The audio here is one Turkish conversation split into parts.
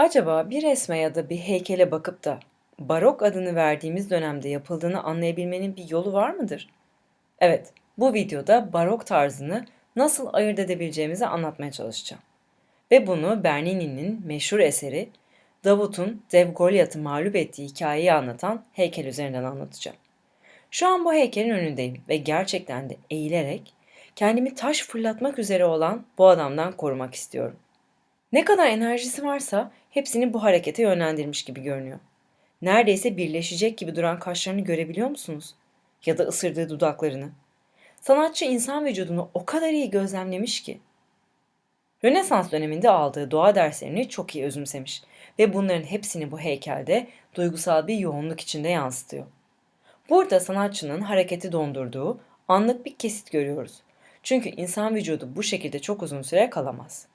Acaba bir resme ya da bir heykele bakıp da barok adını verdiğimiz dönemde yapıldığını anlayabilmenin bir yolu var mıdır? Evet, bu videoda barok tarzını nasıl ayırt edebileceğimizi anlatmaya çalışacağım. Ve bunu Bernini'nin meşhur eseri Davut'un Dev Goliath'ı mağlup ettiği hikayeyi anlatan heykel üzerinden anlatacağım. Şu an bu heykelin önündeyim ve gerçekten de eğilerek kendimi taş fırlatmak üzere olan bu adamdan korumak istiyorum. Ne kadar enerjisi varsa hepsini bu harekete yönlendirmiş gibi görünüyor. Neredeyse birleşecek gibi duran kaşlarını görebiliyor musunuz? Ya da ısırdığı dudaklarını. Sanatçı insan vücudunu o kadar iyi gözlemlemiş ki. Rönesans döneminde aldığı doğa derslerini çok iyi özümsemiş ve bunların hepsini bu heykelde duygusal bir yoğunluk içinde yansıtıyor. Burada sanatçının hareketi dondurduğu anlık bir kesit görüyoruz. Çünkü insan vücudu bu şekilde çok uzun süre kalamaz.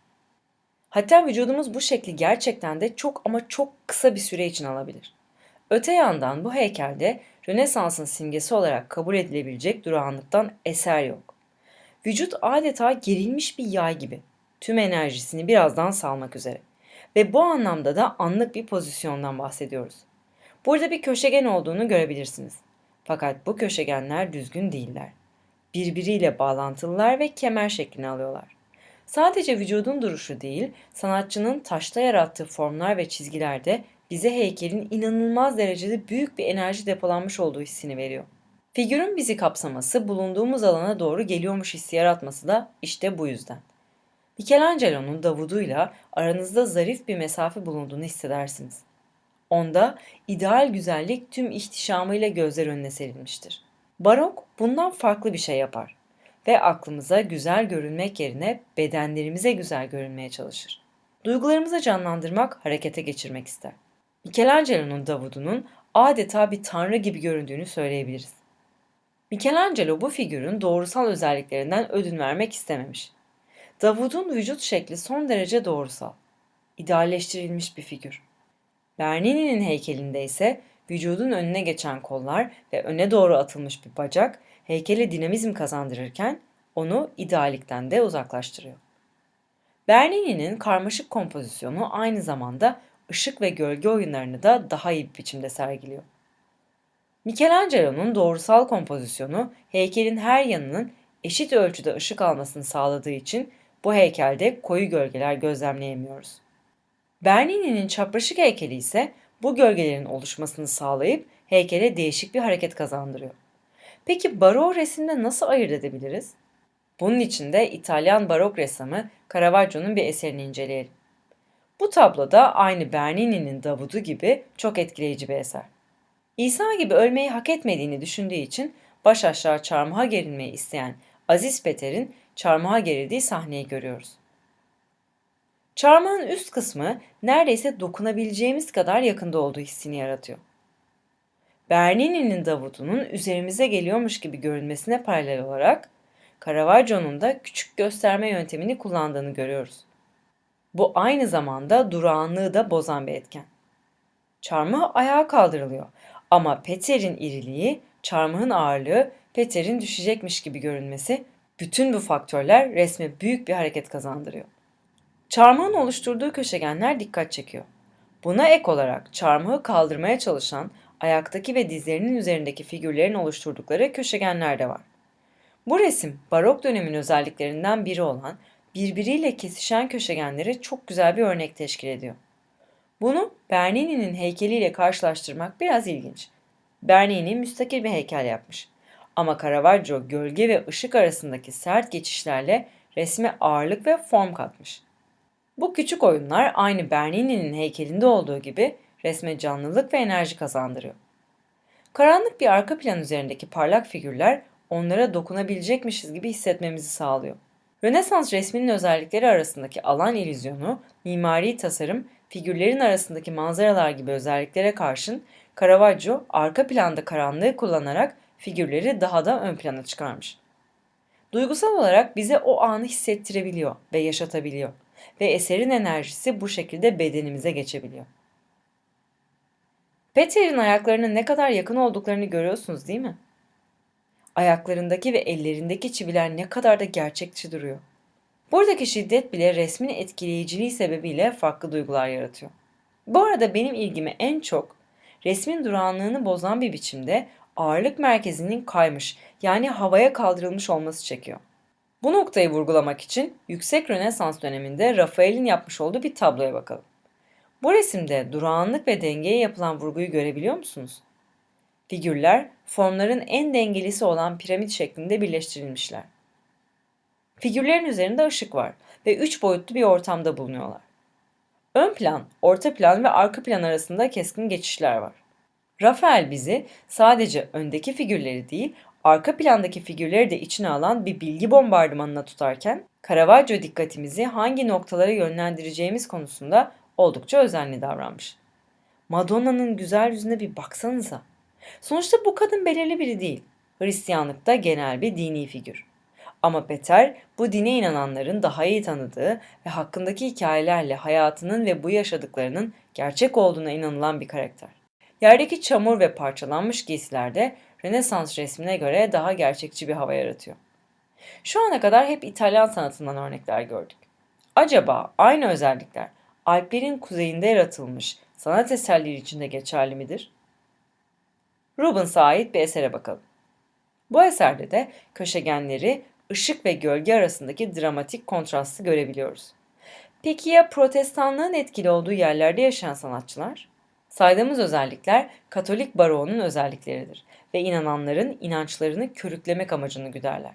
Hatta vücudumuz bu şekli gerçekten de çok ama çok kısa bir süre için alabilir. Öte yandan bu heykelde Rönesans'ın simgesi olarak kabul edilebilecek durağanlıktan eser yok. Vücut adeta gerilmiş bir yay gibi. Tüm enerjisini birazdan salmak üzere. Ve bu anlamda da anlık bir pozisyondan bahsediyoruz. Burada bir köşegen olduğunu görebilirsiniz. Fakat bu köşegenler düzgün değiller. Birbiriyle bağlantılılar ve kemer şeklini alıyorlar. Sadece vücudun duruşu değil, sanatçının taşta yarattığı formlar ve çizgiler de bize heykelin inanılmaz derecede büyük bir enerji depolanmış olduğu hissini veriyor. Figürün bizi kapsaması, bulunduğumuz alana doğru geliyormuş hissi yaratması da işte bu yüzden. Michelangelo'nun Davud'uyla aranızda zarif bir mesafe bulunduğunu hissedersiniz. Onda ideal güzellik tüm ihtişamıyla gözler önüne serilmiştir. Barok bundan farklı bir şey yapar ve aklımıza güzel görünmek yerine bedenlerimize güzel görünmeye çalışır. Duygularımızı canlandırmak, harekete geçirmek ister. Michelangelo'nun Davud'unun adeta bir tanrı gibi göründüğünü söyleyebiliriz. Michelangelo bu figürün doğrusal özelliklerinden ödün vermek istememiş. Davud'un vücut şekli son derece doğrusal. İdealleştirilmiş bir figür. Bernini'nin heykelinde ise vücudun önüne geçen kollar ve öne doğru atılmış bir bacak heykele dinamizm kazandırırken onu idealikten de uzaklaştırıyor. Bernini'nin karmaşık kompozisyonu aynı zamanda ışık ve gölge oyunlarını da daha iyi bir biçimde sergiliyor. Michelangelo'nun doğrusal kompozisyonu heykelin her yanının eşit ölçüde ışık almasını sağladığı için bu heykelde koyu gölgeler gözlemleyemiyoruz. Bernini'nin çapraşık heykeli ise bu gölgelerin oluşmasını sağlayıp heykele değişik bir hareket kazandırıyor. Peki barok resimde nasıl ayırt edebiliriz? Bunun için de İtalyan barok ressamı Caravaggio'nun bir eserini inceleyelim. Bu tabloda aynı Bernini'nin Davud'u gibi çok etkileyici bir eser. İsa gibi ölmeyi hak etmediğini düşündüğü için baş aşağı çarmıha gerilmeyi isteyen Aziz Peter'in çarmıha gerildiği sahneyi görüyoruz. Çarmıhın üst kısmı neredeyse dokunabileceğimiz kadar yakında olduğu hissini yaratıyor. Bernini'nin Davud'unun üzerimize geliyormuş gibi görünmesine paralel olarak Caravaggio'nun da küçük gösterme yöntemini kullandığını görüyoruz. Bu aynı zamanda durağanlığı da bozan bir etken. Çarmıh ayağa kaldırılıyor ama Peter'in iriliği, çarmıhın ağırlığı, Peter'in düşecekmiş gibi görünmesi bütün bu faktörler resme büyük bir hareket kazandırıyor. Çarmıhın oluşturduğu köşegenler dikkat çekiyor. Buna ek olarak çarmıhı kaldırmaya çalışan ayaktaki ve dizlerinin üzerindeki figürlerin oluşturdukları köşegenler de var. Bu resim barok dönemin özelliklerinden biri olan birbiriyle kesişen köşegenlere çok güzel bir örnek teşkil ediyor. Bunu Bernini'nin heykeliyle karşılaştırmak biraz ilginç. Bernini müstakil bir heykel yapmış. Ama Caravaggio gölge ve ışık arasındaki sert geçişlerle resme ağırlık ve form katmış. Bu küçük oyunlar aynı Bernini'nin heykelinde olduğu gibi resme canlılık ve enerji kazandırıyor. Karanlık bir arka plan üzerindeki parlak figürler onlara dokunabilecekmişiz gibi hissetmemizi sağlıyor. Rönesans resminin özellikleri arasındaki alan illüzyonu, mimari tasarım, figürlerin arasındaki manzaralar gibi özelliklere karşın Caravaggio arka planda karanlığı kullanarak figürleri daha da ön plana çıkarmış. Duygusal olarak bize o anı hissettirebiliyor ve yaşatabiliyor ve eserin enerjisi bu şekilde bedenimize geçebiliyor. Peter'in ayaklarının ne kadar yakın olduklarını görüyorsunuz değil mi? Ayaklarındaki ve ellerindeki çiviler ne kadar da gerçekçi duruyor. Buradaki şiddet bile resmin etkileyiciliği sebebiyle farklı duygular yaratıyor. Bu arada benim ilgimi en çok resmin durağanlığını bozan bir biçimde ağırlık merkezinin kaymış yani havaya kaldırılmış olması çekiyor. Bu noktayı vurgulamak için yüksek Rönesans döneminde Rafael'in yapmış olduğu bir tabloya bakalım. Bu resimde durağanlık ve dengeye yapılan vurguyu görebiliyor musunuz? Figürler formların en dengelisi olan piramit şeklinde birleştirilmişler. Figürlerin üzerinde ışık var ve üç boyutlu bir ortamda bulunuyorlar. Ön plan, orta plan ve arka plan arasında keskin geçişler var. Rafael bizi sadece öndeki figürleri değil, arka plandaki figürleri de içine alan bir bilgi bombardımanına tutarken, Caravaggio dikkatimizi hangi noktalara yönlendireceğimiz konusunda oldukça özenli davranmış. Madonna'nın güzel yüzüne bir baksanıza. Sonuçta bu kadın belirli biri değil. Hristiyanlıkta genel bir dini figür. Ama Peter bu dine inananların daha iyi tanıdığı ve hakkındaki hikayelerle hayatının ve bu yaşadıklarının gerçek olduğuna inanılan bir karakter. Yerdeki çamur ve parçalanmış giysilerde Rönesans resmine göre daha gerçekçi bir hava yaratıyor. Şu ana kadar hep İtalyan sanatından örnekler gördük. Acaba aynı özellikler Alplerin kuzeyinde yaratılmış sanat eserleri için de geçerli midir? Rubens'a ait bir esere bakalım. Bu eserde de köşegenleri ışık ve gölge arasındaki dramatik kontrastı görebiliyoruz. Peki ya protestanlığın etkili olduğu yerlerde yaşayan sanatçılar? Saydığımız özellikler Katolik baroğunun özellikleridir ve inananların inançlarını körüklemek amacını güderler.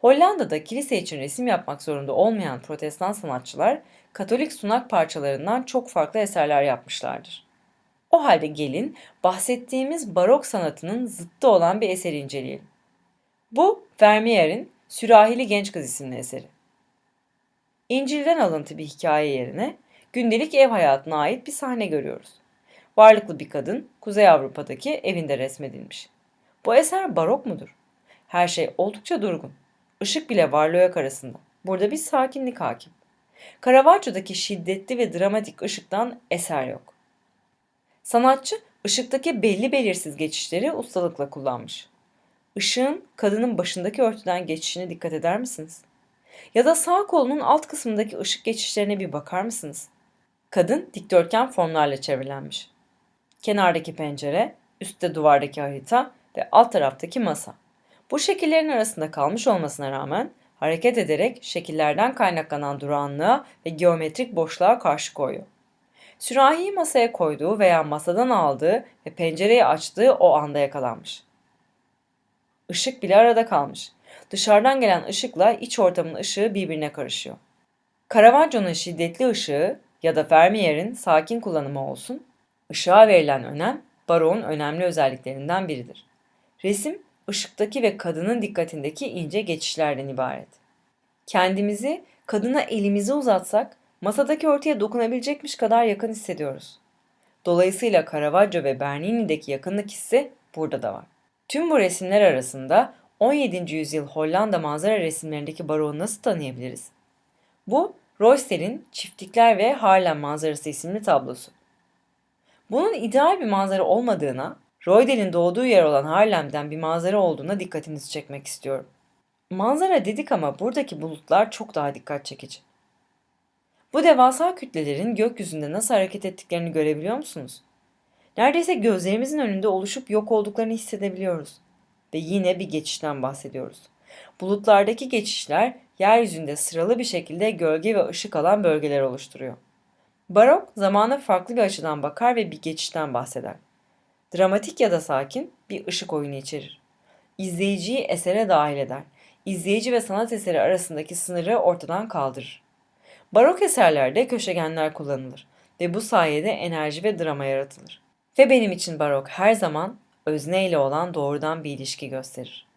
Hollanda'da kilise için resim yapmak zorunda olmayan protestan sanatçılar Katolik sunak parçalarından çok farklı eserler yapmışlardır. O halde gelin bahsettiğimiz barok sanatının zıttı olan bir eseri inceleyelim. Bu Vermeer'in Sürahili Genç Kız isimli eseri. İncil'den alıntı bir hikaye yerine gündelik ev hayatına ait bir sahne görüyoruz. Varlıklı bir kadın Kuzey Avrupa'daki evinde resmedilmiş. Bu eser barok mudur? Her şey oldukça durgun. Işık bile varlığı yok arasında. Burada bir sakinlik hakim. Caravaggio'daki şiddetli ve dramatik ışıktan eser yok. Sanatçı ışıktaki belli belirsiz geçişleri ustalıkla kullanmış. Işığın kadının başındaki örtüden geçişine dikkat eder misiniz? Ya da sağ kolunun alt kısmındaki ışık geçişlerine bir bakar mısınız? Kadın dikdörtgen formlarla çevrilenmiş. Kenardaki pencere, üstte duvardaki harita ve alt taraftaki masa. Bu şekillerin arasında kalmış olmasına rağmen hareket ederek şekillerden kaynaklanan durağanlığa ve geometrik boşluğa karşı koyuyor. Sürahiyi masaya koyduğu veya masadan aldığı ve pencereyi açtığı o anda yakalanmış. Işık bile arada kalmış. Dışarıdan gelen ışıkla iç ortamın ışığı birbirine karışıyor. Caravaggio'nun şiddetli ışığı ya da Vermeer'in sakin kullanımı olsun, ışığa verilen önem Baro'nun önemli özelliklerinden biridir. Resim, ışıktaki ve kadının dikkatindeki ince geçişlerden ibaret. Kendimizi kadına elimizi uzatsak masadaki örtüye dokunabilecekmiş kadar yakın hissediyoruz. Dolayısıyla Caravaggio ve Bernini'deki yakınlık hissi burada da var. Tüm bu resimler arasında 17. yüzyıl Hollanda manzara resimlerindeki baroğu nasıl tanıyabiliriz? Bu, Royster'in Çiftlikler ve Harlem Manzarası isimli tablosu. Bunun ideal bir manzara olmadığına, Reudel'in doğduğu yer olan Harlem'den bir manzara olduğuna dikkatinizi çekmek istiyorum. Manzara dedik ama buradaki bulutlar çok daha dikkat çekici. Bu devasa kütlelerin gökyüzünde nasıl hareket ettiklerini görebiliyor musunuz? Neredeyse gözlerimizin önünde oluşup yok olduklarını hissedebiliyoruz. Ve yine bir geçişten bahsediyoruz. Bulutlardaki geçişler yeryüzünde sıralı bir şekilde gölge ve ışık alan bölgeler oluşturuyor. Barok zamana farklı bir açıdan bakar ve bir geçişten bahseder. Dramatik ya da sakin bir ışık oyunu içerir. İzleyiciyi esere dahil eder. İzleyici ve sanat eseri arasındaki sınırı ortadan kaldırır. Barok eserlerde köşegenler kullanılır ve bu sayede enerji ve drama yaratılır. Ve benim için barok her zaman özne ile olan doğrudan bir ilişki gösterir.